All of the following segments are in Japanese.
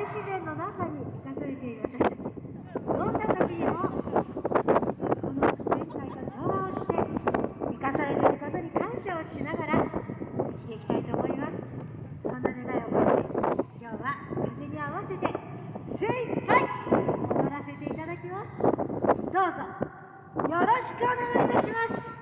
大自然の中に生かされている私たちどんな時にもこの自然界と調和をして生かされていることに感謝をしながら生きていきたいと思います。そんな願いを込めて今日は風に合わせて精一杯踊らせていただきます。どうぞ。よろしくお願いいたします。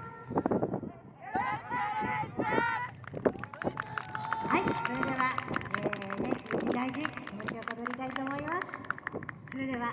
では、